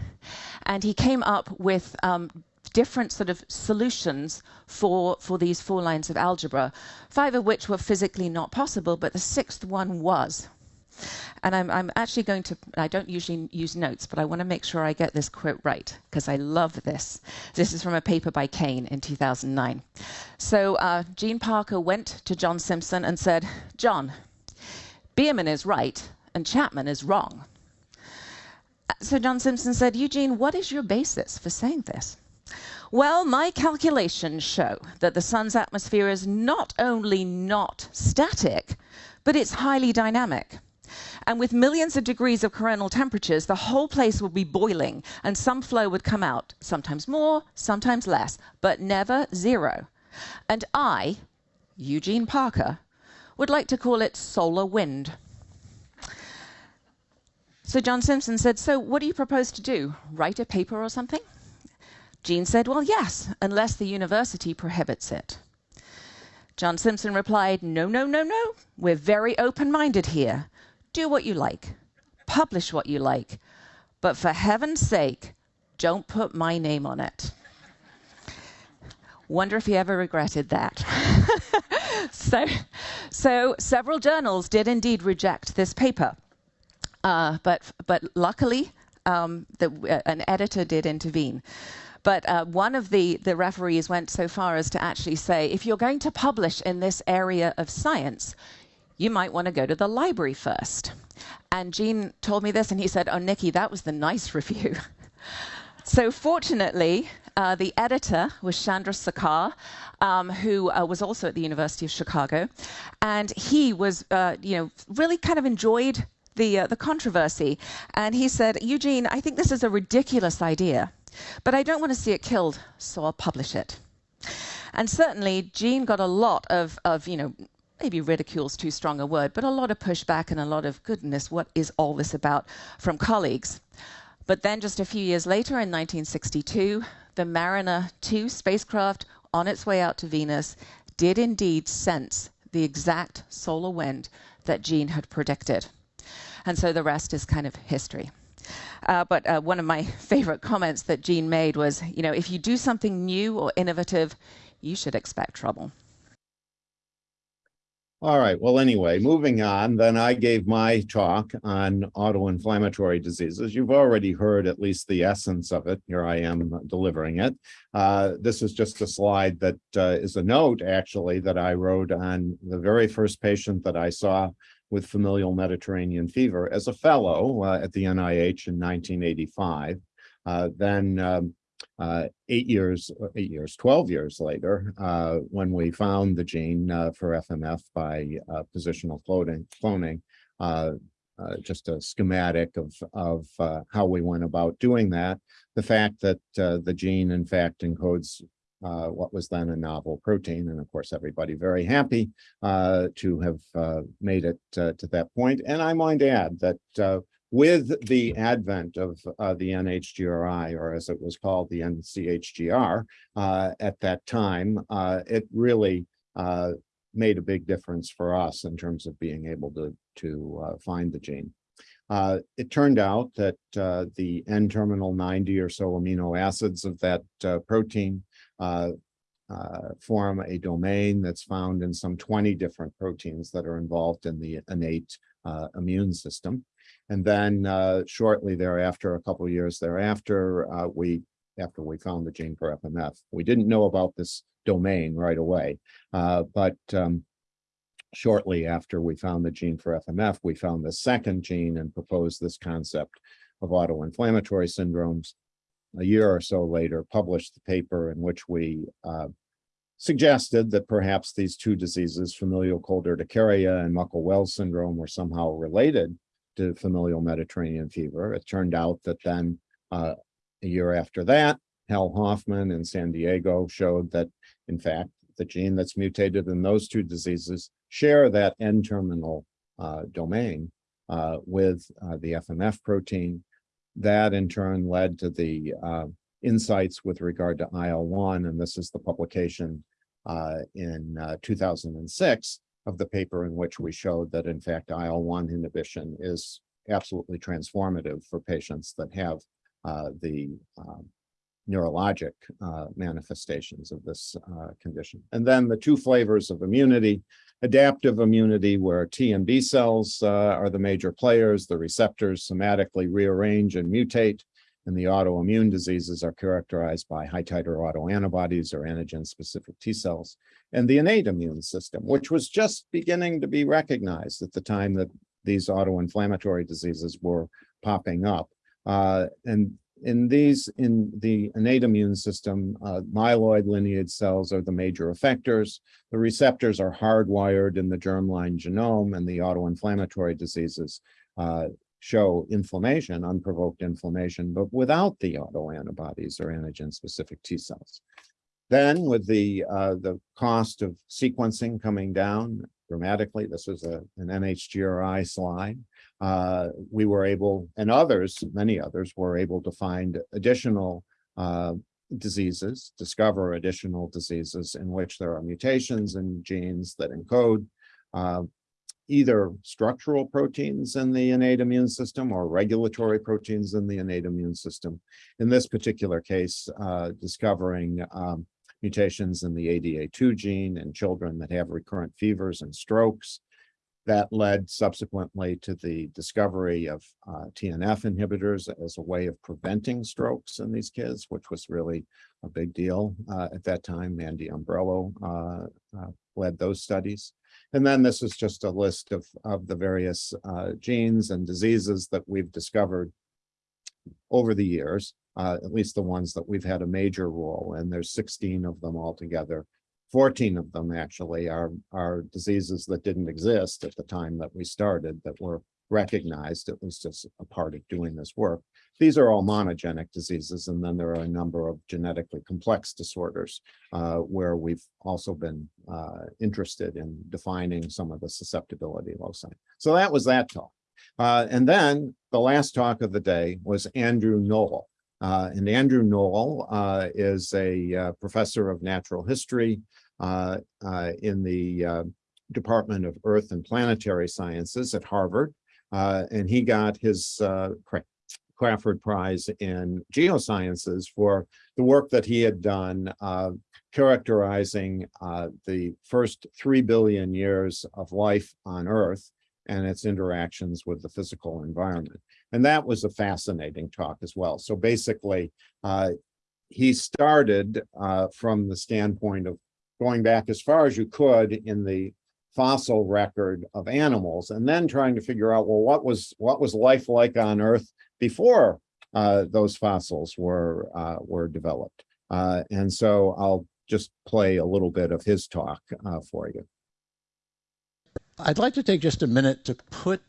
and he came up with um, different sort of solutions for, for these four lines of algebra, five of which were physically not possible, but the sixth one was. And I'm, I'm actually going to, I don't usually use notes, but I want to make sure I get this quote right because I love this. This is from a paper by Kane in 2009. So uh, Gene Parker went to John Simpson and said, John, Biermann is right and Chapman is wrong. So John Simpson said, Eugene, what is your basis for saying this? Well, my calculations show that the sun's atmosphere is not only not static, but it's highly dynamic. And with millions of degrees of coronal temperatures, the whole place would be boiling and some flow would come out, sometimes more, sometimes less, but never zero. And I, Eugene Parker, would like to call it solar wind. So John Simpson said, So what do you propose to do? Write a paper or something? Gene said, Well, yes, unless the university prohibits it. John Simpson replied, No, no, no, no. We're very open minded here. Do what you like, publish what you like, but for heaven's sake, don't put my name on it. Wonder if he ever regretted that. <laughs> so, so several journals did indeed reject this paper. Uh, but, but luckily, um, the, uh, an editor did intervene. But uh, one of the, the referees went so far as to actually say, if you're going to publish in this area of science, you might want to go to the library first. And Gene told me this, and he said, Oh, Nicky, that was the nice <laughs> review. so fortunately, uh, the editor was Chandrasekhar, um, who uh, was also at the University of Chicago, and he was, uh, you know, really kind of enjoyed the, uh, the controversy. And he said, Eugene, I think this is a ridiculous idea, but I don't want to see it killed, so I'll publish it. And certainly, Gene got a lot of, of you know, maybe ridicule's too strong a word, but a lot of pushback and a lot of goodness, what is all this about from colleagues? But then just a few years later, in 1962, the Mariner 2 spacecraft on its way out to Venus did indeed sense the exact solar wind that Gene had predicted. And so the rest is kind of history. Uh, but uh, one of my <laughs> favorite comments that Gene made was, you know, if you do something new or innovative, you should expect trouble. All right, well, anyway, moving on, then I gave my talk on autoinflammatory diseases. You've already heard at least the essence of it. Here I am delivering it. Uh, this is just a slide that uh, is a note, actually, that I wrote on the very first patient that I saw with familial Mediterranean fever as a fellow uh, at the NIH in 1985. Uh, then um, uh, eight years, eight years, 12 years later, uh, when we found the gene uh, for FMF by uh, positional cloning, cloning, just a schematic of, of how we went about doing that. The fact that the gene, in fact, encodes uh, what was then a novel protein, and of course, everybody very happy uh, to have uh, made it uh, to that point. And I might add that uh, with the advent of uh, the NHGRI, or as it was called, the NCHGR, at that time, it really made a big difference for us in terms of being able to, to find the gene. Uh, it turned out that uh, the N-terminal 90 or so amino acids of that uh, protein uh, uh, form a domain that's found in some 20 different proteins that are involved in the innate uh, immune system. And then uh, shortly thereafter, a couple years thereafter, uh, we, after we found the gene for FMF, we didn't know about this domain right away. Uh, but um, shortly after we found the gene for FMF, we found the second gene and proposed this concept of autoinflammatory syndromes. A year or so later, published the paper in which we uh, suggested that perhaps these two diseases, familial cold urticaria and Muckle-Wells syndrome, were somehow related to familial Mediterranean fever. It turned out that then uh, a year after that, Hal Hoffman in San Diego showed that, in fact, the gene that's mutated in those two diseases share that N-terminal uh, domain uh, with uh, the FMF protein. That in turn led to the uh, insights with regard to IL-1, and this is the publication uh, in uh, 2006 of the paper in which we showed that in fact IL-1 inhibition is absolutely transformative for patients that have uh, the um, neurologic uh, manifestations of this uh, condition. And then the two flavors of immunity, adaptive immunity where T and B cells uh, are the major players, the receptors somatically rearrange and mutate, and the autoimmune diseases are characterized by high titer autoantibodies or antigen-specific T cells, and the innate immune system, which was just beginning to be recognized at the time that these autoinflammatory diseases were popping up. Uh, and in these, in the innate immune system, uh, myeloid lineage cells are the major effectors. The receptors are hardwired in the germline genome, and the autoinflammatory diseases uh, show inflammation, unprovoked inflammation, but without the autoantibodies or antigen-specific T cells. Then with the, uh, the cost of sequencing coming down dramatically, this was a, an NHGRI slide, uh, we were able, and others, many others, were able to find additional uh, diseases, discover additional diseases in which there are mutations in genes that encode uh, either structural proteins in the innate immune system or regulatory proteins in the innate immune system. In this particular case, uh, discovering um, mutations in the ADA2 gene in children that have recurrent fevers and strokes. That led subsequently to the discovery of uh, TNF inhibitors as a way of preventing strokes in these kids, which was really a big deal uh, at that time. Mandy Ombrello uh, uh, led those studies. And then this is just a list of, of the various uh, genes and diseases that we've discovered over the years, at least the ones that we've had a major role in. There's 16 of them altogether. 14 of them actually are, are diseases that didn't exist at the time that we started that were recognized, It was just a part of doing this work. These are all monogenic diseases, and then there are a number of genetically complex disorders uh, where we've also been uh, interested in defining some of the susceptibility loci. So that was that talk. Uh, and then the last talk of the day was Andrew Knoll. Uh, and Andrew Knoll uh, is a uh, professor of natural history in the Department of Earth and Planetary Sciences at Harvard. Uh, and he got his uh, Crafoord Prize in Geosciences for the work that he had done uh, characterizing uh, the first three billion years of life on Earth and its interactions with the physical environment. And that was a fascinating talk as well. So basically, uh, he started uh, from the standpoint of going back as far as you could in the fossil record of animals and then trying to figure out, well, what was what was life like on Earth before uh, those fossils were uh, were developed. Uh, and so I'll just play a little bit of his talk uh, for you. I'd like to take just a minute to put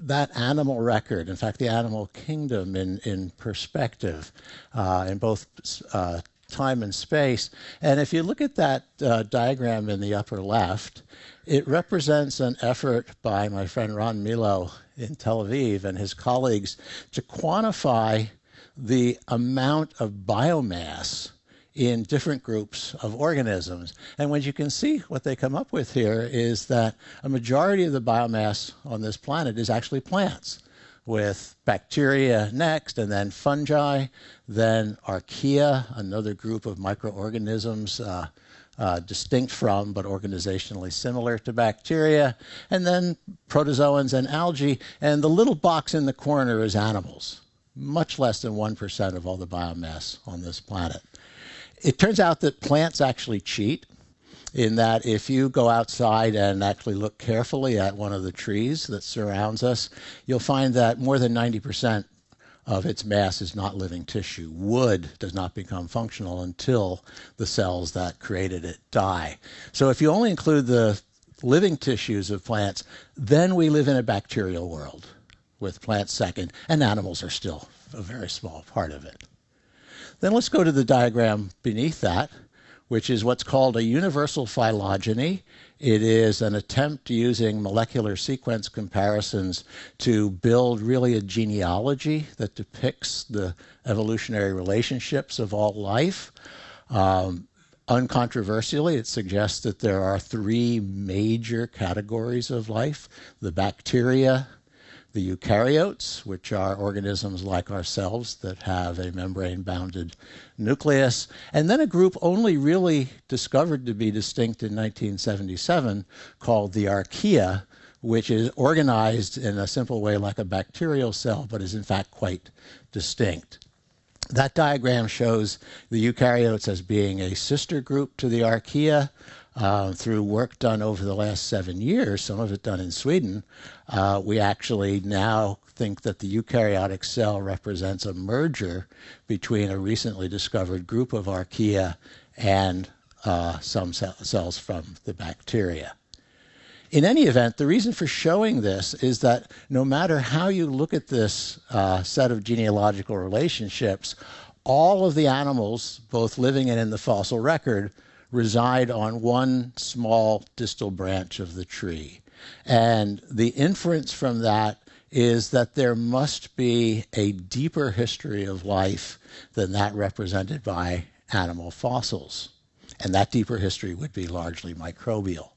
that animal record, in fact, the animal kingdom in, in perspective uh, in both uh, time and space. And if you look at that uh, diagram in the upper left, it represents an effort by my friend Ron Milo in Tel Aviv and his colleagues to quantify the amount of biomass in different groups of organisms. And what you can see, what they come up with here is that a majority of the biomass on this planet is actually plants with bacteria next, and then fungi, then archaea, another group of microorganisms uh, uh, distinct from but organizationally similar to bacteria, and then protozoans and algae. And the little box in the corner is animals, much less than 1% of all the biomass on this planet. It turns out that plants actually cheat in that if you go outside and actually look carefully at one of the trees that surrounds us, you'll find that more than 90% of its mass is not living tissue. Wood does not become functional until the cells that created it die. So if you only include the living tissues of plants, then we live in a bacterial world with plants second, and animals are still a very small part of it. Then let's go to the diagram beneath that which is what's called a universal phylogeny. It is an attempt using molecular sequence comparisons to build really a genealogy that depicts the evolutionary relationships of all life. Um, uncontroversially, it suggests that there are three major categories of life the bacteria, the eukaryotes, which are organisms like ourselves that have a membrane bounded nucleus, and then a group only really discovered to be distinct in 1977 called the archaea, which is organized in a simple way like a bacterial cell, but is in fact quite distinct. That diagram shows the eukaryotes as being a sister group to the archaea. Uh, through work done over the last seven years, some of it done in Sweden, uh, we actually now think that the eukaryotic cell represents a merger between a recently discovered group of archaea and uh, some cells from the bacteria. In any event, the reason for showing this is that no matter how you look at this uh, set of genealogical relationships, all of the animals, both living and in the fossil record, reside on one small distal branch of the tree. And the inference from that is that there must be a deeper history of life than that represented by animal fossils. And that deeper history would be largely microbial.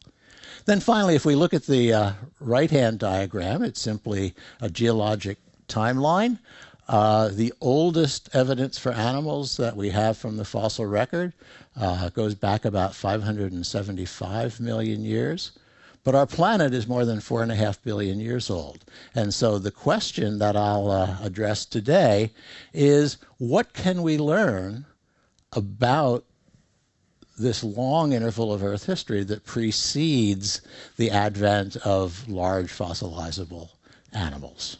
Then finally, if we look at the uh, right-hand diagram, it's simply a geologic timeline. Uh, the oldest evidence for animals that we have from the fossil record uh, goes back about 575 million years. But our planet is more than four and a half billion years old. And so the question that I'll uh, address today is what can we learn about this long interval of Earth history that precedes the advent of large fossilizable animals?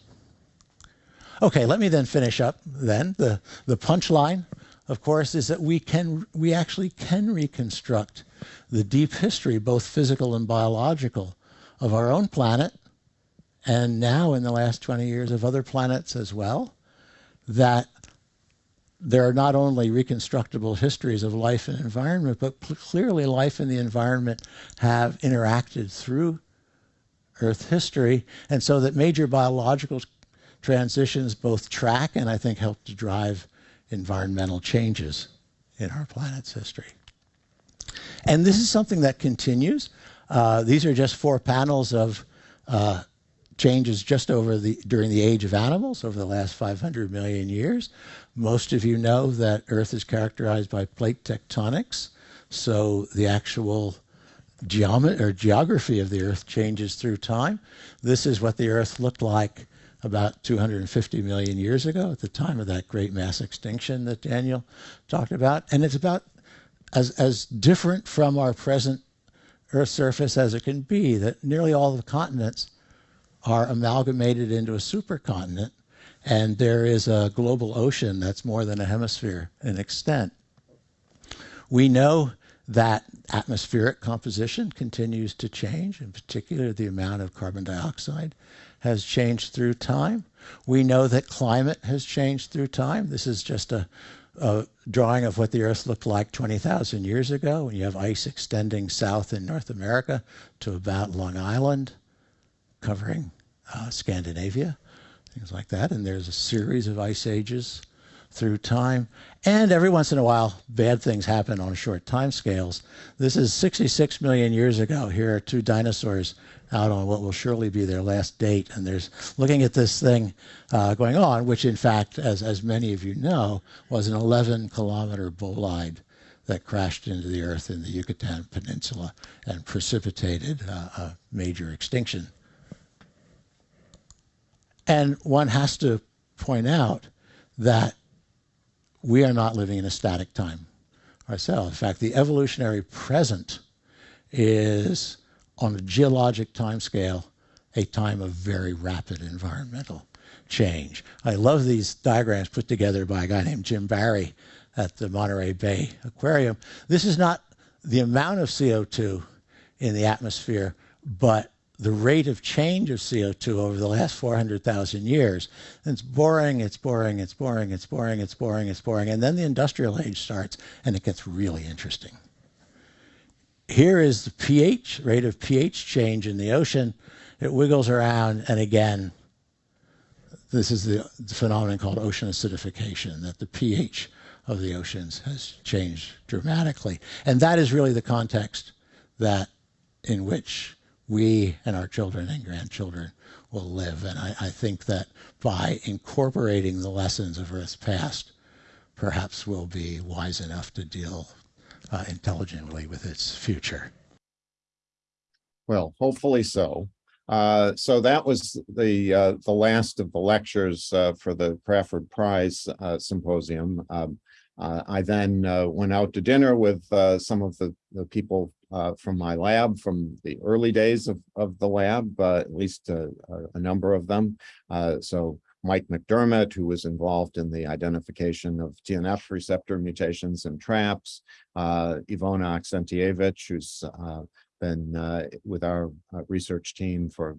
Okay, let me then finish up then. The, the punchline of course, is that we can we actually can reconstruct the deep history, both physical and biological, of our own planet and now in the last 20 years of other planets as well, that there are not only reconstructible histories of life and environment, but clearly life and the environment have interacted through Earth history, and so that major biological transitions both track and I think help to drive environmental changes in our planet's history. And this is something that continues. Uh, these are just four panels of uh, changes just over the during the age of animals over the last 500 million years. Most of you know that Earth is characterized by plate tectonics, so the actual geomet- or geography of the Earth changes through time. This is what the Earth looked like about 250 million years ago at the time of that great mass extinction that Daniel talked about. And it's about as, as different from our present Earth surface as it can be, that nearly all the continents are amalgamated into a supercontinent, and there is a global ocean that's more than a hemisphere in extent. We know that atmospheric composition continues to change, in particular, the amount of carbon dioxide has changed through time. We know that climate has changed through time. This is just a, a drawing of what the Earth looked like 20,000 years ago when you have ice extending south in North America to about Long Island, covering uh, Scandinavia, things like that. And there's a series of ice ages through time. And every once in a while, bad things happen on short time scales. This is 66 million years ago. Here are two dinosaurs out on what will surely be their last date. And there's looking at this thing uh, going on, which in fact, as, as many of you know, was an 11 kilometer bolide that crashed into the earth in the Yucatan Peninsula and precipitated uh, a major extinction. And one has to point out that we are not living in a static time ourselves. In fact, the evolutionary present is on a geologic time scale, a time of very rapid environmental change. I love these diagrams put together by a guy named Jim Barry at the Monterey Bay Aquarium. This is not the amount of CO2 in the atmosphere, but the rate of change of CO2 over the last 400,000 years. And it's boring, it's boring, it's boring, it's boring, it's boring, it's boring. And then the industrial age starts and it gets really interesting here is the pH, rate of pH change in the ocean. It wiggles around, and again, this is the, the, phenomenon called ocean acidification, that the pH of the oceans has changed dramatically. And that is really the context that in which we and our children and grandchildren will live. And I, I think that by incorporating the lessons of Earth's past, perhaps we'll be wise enough to deal uh, intelligently with its future. Well, hopefully so. Uh, so that was the uh, the last of the lectures uh, for the Crafoord Prize uh, Symposium. Um, uh, I then went out to dinner with some of the, the people from my lab from the early days of, of the lab, at least a, a, number of them. so Mike McDermott, who was involved in the identification of TNF receptor mutations and traps, uh, Ivona Aksentijevich, who's uh, been uh, with our uh, research team for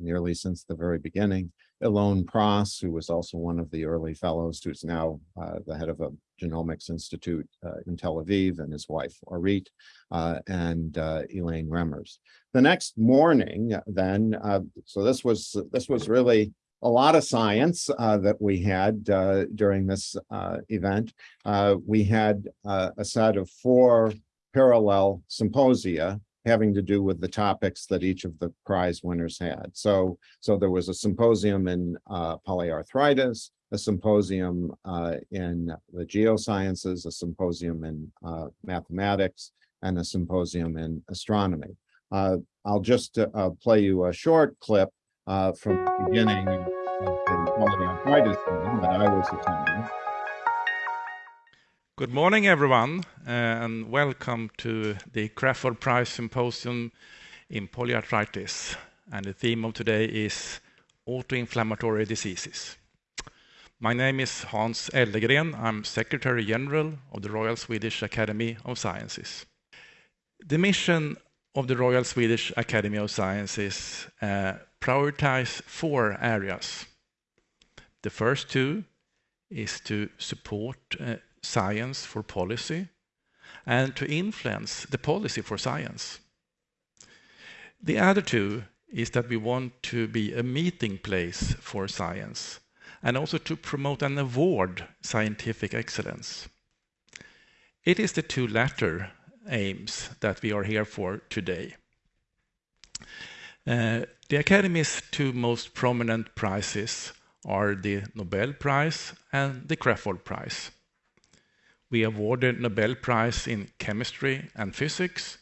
nearly since the very beginning, Elon Pras, who was also one of the early fellows, who's now uh, the head of a genomics institute uh, in Tel Aviv, and his wife, Orit, and Elaine Remmers. The next morning, then, so this was this was really a lot of science uh, that we had uh, during this uh, event. Uh, we had uh, a set of four parallel symposia having to do with the topics that each of the prize winners had. So, so there was a symposium in uh, polyarthritis, a symposium in the geosciences, a symposium in mathematics, and a symposium in astronomy. I'll just play you a short clip uh, from the beginning of the polyarthritis meeting that I was attending. Good morning, everyone, uh, and welcome to the Crafoord Prize Symposium in Polyarthritis. And the theme of today is autoinflammatory diseases. My name is Hans Ellegren. I'm Secretary General of the Royal Swedish Academy of Sciences. The mission of the Royal Swedish Academy of Sciences uh, prioritize four areas. The first two is to support uh, science for policy and to influence the policy for science. The other two is that we want to be a meeting place for science and also to promote and award scientific excellence. It is the two latter aims that we are here for today. Uh, the Academy's two most prominent prizes are the Nobel Prize and the Crafoord Prize. We awarded Nobel Prize in Chemistry and Physics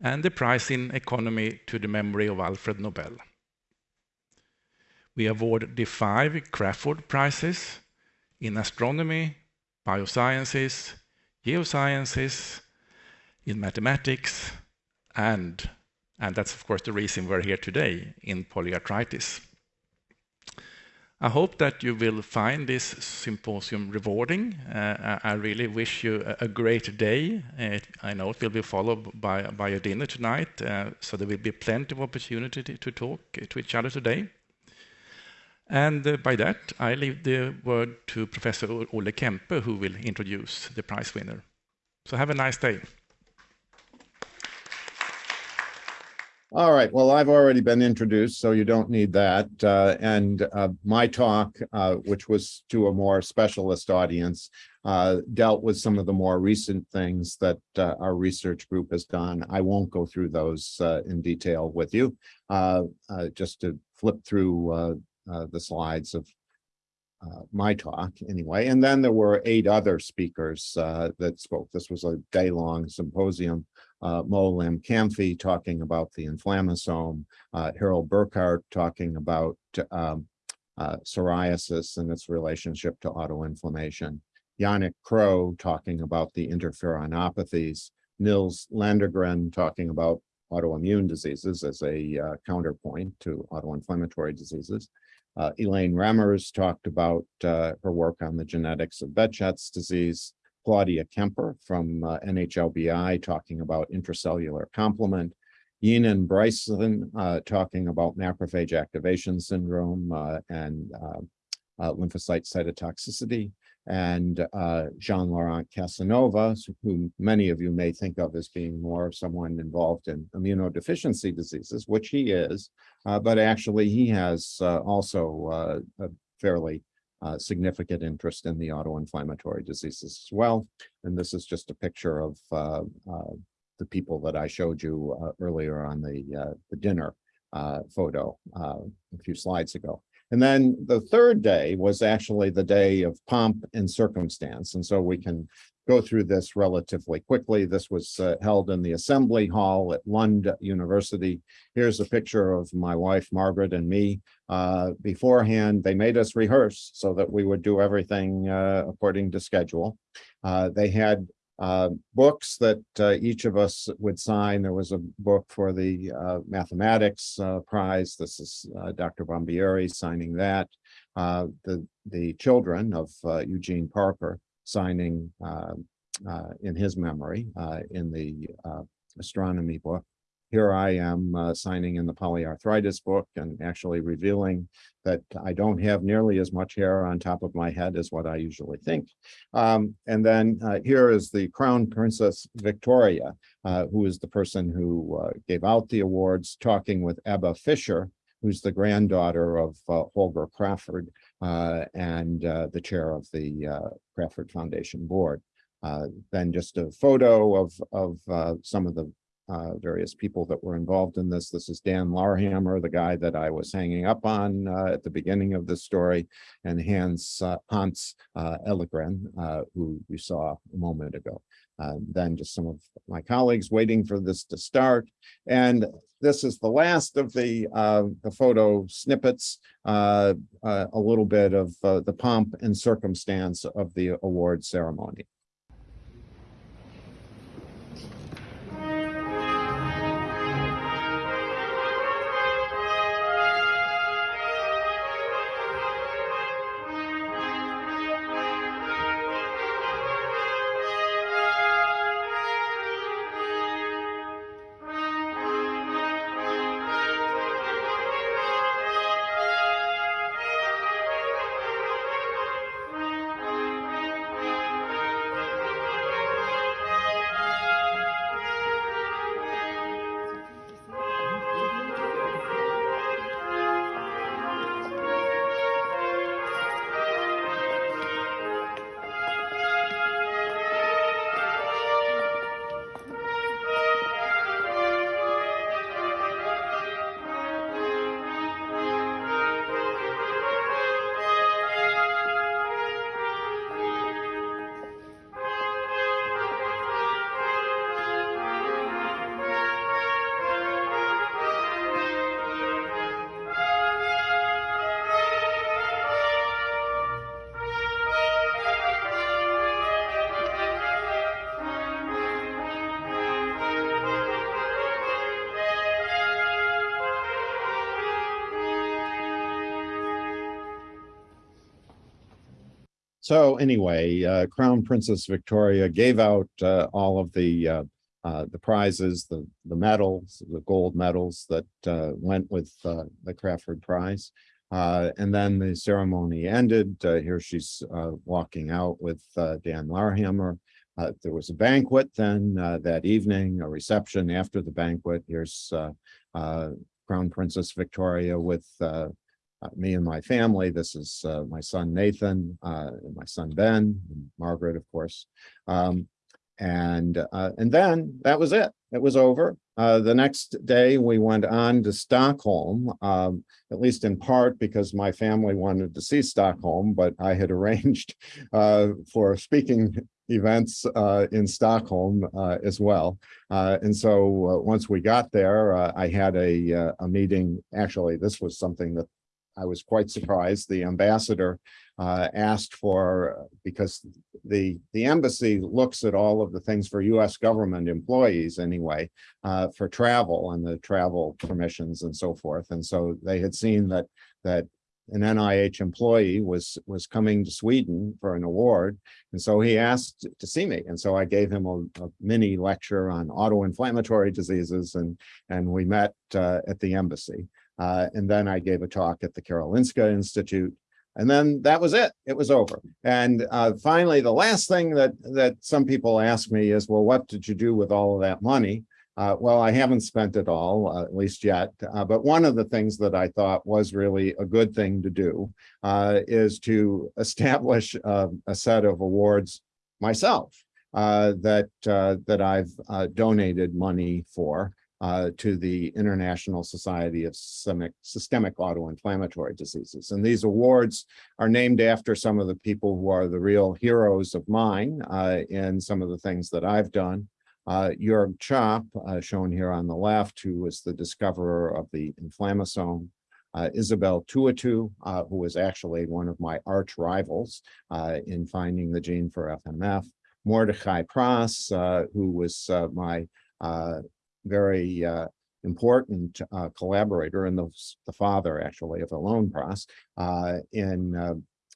and the prize in economy to the memory of Alfred Nobel. We award the five Crafoord Prizes in astronomy, biosciences, geosciences, in mathematics, and, and that's of course the reason we're here today, in polyarthritis. I hope that you will find this symposium rewarding. Uh, I really wish you a, great day. Uh, I know it will be followed by, by a dinner tonight, uh, so there will be plenty of opportunity to, to talk to each other today. And uh, by that, I leave the word to Professor Olle Kämpe, who will introduce the prize winner. So have a nice day. All right, well, I've already been introduced, so you don't need that. Uh, and uh, my talk, uh, which was to a more specialist audience, uh, dealt with some of the more recent things that uh, our research group has done. I won't go through those uh, in detail with you, just to flip through the slides of my talk anyway. And then there were eight other speakers that spoke. This was a day-long symposium uh, Mo Kamfi talking about the inflammasome, uh, Harold Burkhardt talking about um, uh, psoriasis and its relationship to autoinflammation, Yannick Crow talking about the interferonopathies, Nils Landegren talking about autoimmune diseases as a uh, counterpoint to autoinflammatory diseases. Uh, Elaine Remmers talked about uh, her work on the genetics of Behçet's disease. Claudia Kemper from uh, NHLBI talking about intracellular complement, Yenan Bryceson uh, talking about macrophage activation syndrome uh, and uh, uh, lymphocyte cytotoxicity, and uh, Jean-Laurent Casanova, who many of you may think of as being more of someone involved in immunodeficiency diseases, which he is, but actually he has also a fairly uh, significant interest in the autoinflammatory diseases as well. And this is just a picture of uh, uh, the people that I showed you uh, earlier on the, uh, the dinner photo a few slides ago. And then the third day was actually the day of pomp and circumstance. And so we can go through this relatively quickly. This was uh, held in the Assembly Hall at Lund University. Here's a picture of my wife, Margaret, and me. Uh, beforehand, they made us rehearse so that we would do everything uh, according to schedule. Uh, they had uh, books that uh, each of us would sign. There was a book for the mathematics prize. This is Dr. Bombieri signing that. the, the children of Eugene Parker signing uh, uh, in his memory uh, in the astronomy book. Here I am uh, signing in the polyarthritis book and actually revealing that I don't have nearly as much hair on top of my head as what I usually think. Um, and then uh, here is the Crown Princess Victoria, uh, who is the person who gave out the awards, talking with Ebba Fischer, who's the granddaughter of Holger Crafoord, uh, and uh, the chair of the uh, Crafoord Foundation board. then just a photo of, of some of the uh, various people that were involved in this. This is Dan Larhammar, the guy that I was hanging up on uh, at the beginning of this story, and Hans uh, Hans Ellegren, who you saw a moment ago. then just some of my colleagues waiting for this to start. And this is the last of the uh, the photo snippets, uh, uh, a little bit of uh, the pomp and circumstance of the award ceremony. So anyway, uh, Crown Princess Victoria gave out uh, all of the uh, uh, the prizes, the the medals, the gold medals that uh, went with the Crafoord Prize. And then the ceremony ended. Here she's walking out with Dan Larhammar. There was a banquet then that evening, a reception after the banquet. Here's Crown Princess Victoria with uh, uh, me and my family. This is uh, my son Nathan, uh, my son Ben, Margaret, of course. Um, and uh, and then that was it. It was over. Uh, the next day, we went on to Stockholm, um, at least in part because my family wanted to see Stockholm, but I had <laughs> arranged uh, for speaking events uh, in Stockholm uh, as well. Uh, and so once we got there, I had a, a meeting. Actually, this was something that I was quite surprised. The ambassador uh, asked for, because the, the embassy looks at all of the things for US government employees anyway, uh, for travel and the travel permissions and so forth. And so they had seen that, that an NIH employee was, was coming to Sweden for an award. And so he asked to see me. And so I gave him a, a mini lecture on auto-inflammatory diseases and, and we met uh, at the embassy. Uh, and then I gave a talk at the Karolinska Institute. And then that was it. It was over. And uh, finally, the last thing that that some people ask me is, well, what did you do with all of that money? Uh, well, I haven't spent it all, uh, at least yet. Uh, but one of the things that I thought was really a good thing to do uh, is to <laughs> establish uh, a set of awards myself uh, that uh, that I've donated money for uh, to the International Society of Systemic, Systemic Autoinflammatory Diseases. And these awards are named after some of the people who are the real heroes of mine uh, in some of the things that I've done. Uh, Jürg Tschopp, uh, shown here on the left, who was the discoverer of the inflammasome. Uh, Isabelle Touitou, uh, who was actually one of my arch rivals uh, in finding the gene for FMF. Mordechai Pras, uh, who was uh, my very uh, important uh, collaborator and the, the father actually of Alon Pras uh, in uh,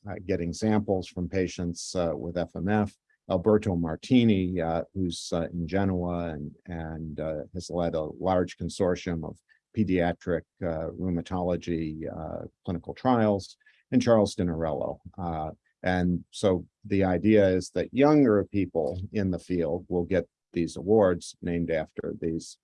uh, getting samples from patients uh, with FMF. Alberto Martini, who's in Genoa and, and has led a large consortium of pediatric rheumatology clinical trials, and Charles Dinarello. And so the idea is that younger people in the field will get these awards named after these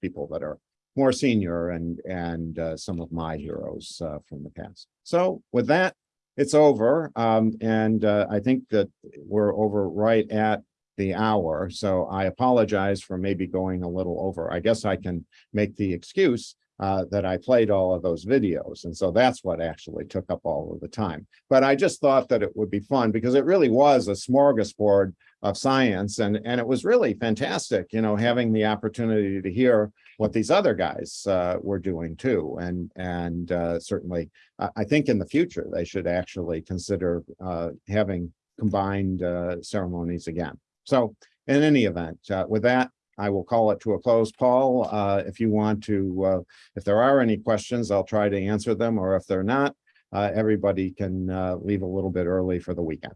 people that are more senior and and uh, some of my heroes uh, from the past. So with that, it's over, um, and uh, I think that we're over right at the hour. So I apologize for maybe going a little over. I guess I can make the excuse uh, that I played all of those videos. And so that's what actually took up all of the time. But I just thought that it would be fun because it really was a smorgasbord of science. And, and it was really fantastic, you know, having the opportunity to hear what these other guys uh, were doing too. And, and uh, certainly, I think in the future, they should actually consider uh, having combined uh, ceremonies again. So in any event, uh, with that, I will call it to a close. Paul, uh, if you want to, uh, if there are any questions, I'll try to answer them, or if they're not, uh, everybody can uh, leave a little bit early for the weekend.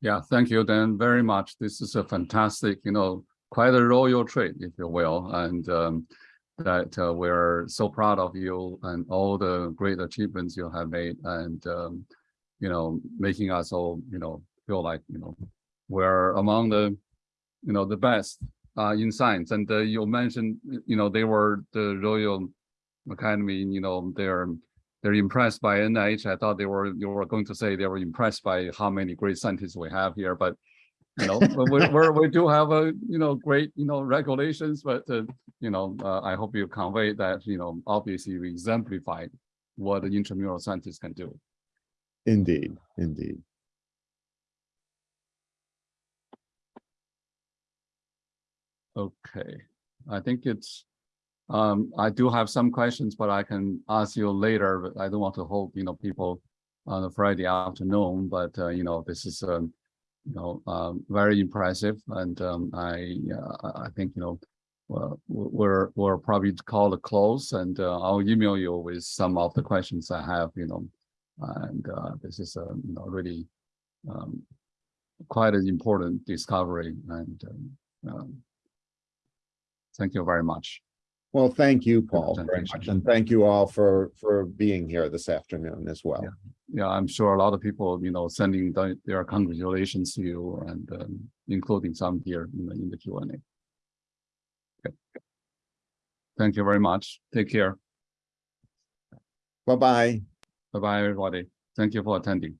Yeah, thank you, Dan, very much. This is a fantastic, you know, quite a royal trait, if you will, and um, that uh, we're so proud of you and all the great achievements you have made, and um, you know, making us all, you know, feel like, you know, we're among the, you know, the best uh, in science. And uh, you mentioned, you know, they were the Royal Academy, you know, they're they're impressed by NIH. I thought they were you were going to say they were impressed by how many great scientists we have here, but you know, we we do have a you know great you know regulations, but uh, you know uh, I hope you convey that you know obviously we exemplify what the intramural scientists can do. Indeed, indeed. Okay, I think it's. Um, I do have some questions, but I can ask you later. But I don't want to hold you know people on a Friday afternoon. But uh, you know this is um, you know um, very impressive, and um, I uh, I think you know we're we're probably call a close, and uh, I'll email you with some of the questions I have. You know And uh, this is a you know really um, quite an important discovery. And um, um, thank you very much. Well, thank you, Paul, very much. And thank you all for, for being here this afternoon as well. Yeah, I'm sure a lot of people, you know, sending the- their congratulations to you and um, including some here in the, in the Q and A. Okay. Thank you very much. Take care. Bye-bye. Bye-bye, everybody. Thank you for attending.